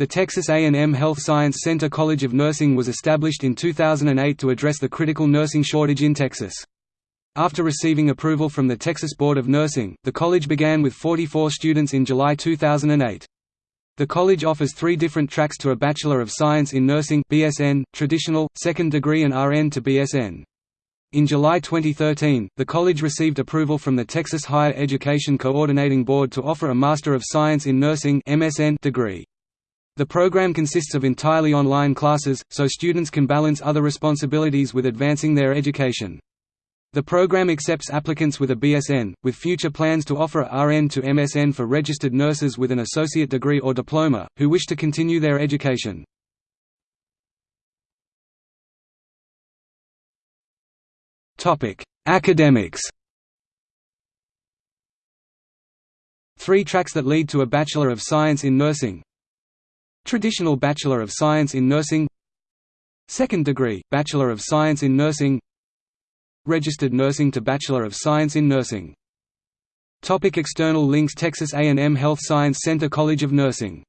The Texas A&M Health Science Center College of Nursing was established in 2008 to address the critical nursing shortage in Texas. After receiving approval from the Texas Board of Nursing, the college began with 44 students in July 2008. The college offers three different tracks to a Bachelor of Science in Nursing BSN, traditional, second degree and RN to BSN. In July 2013, the college received approval from the Texas Higher Education Coordinating Board to offer a Master of Science in Nursing MSN degree. The program consists of entirely online classes, so students can balance other responsibilities with advancing their education. The program accepts applicants with a BSN, with future plans to offer RN to MSN for registered nurses with an associate degree or diploma, who wish to continue their education. Academics Three tracks that lead to a Bachelor of Science in Nursing Traditional Bachelor of Science in Nursing. Second degree, Bachelor of Science in Nursing. Registered Nursing to Bachelor of Science in Nursing. Topic external links Texas A&M Health Science Center College of Nursing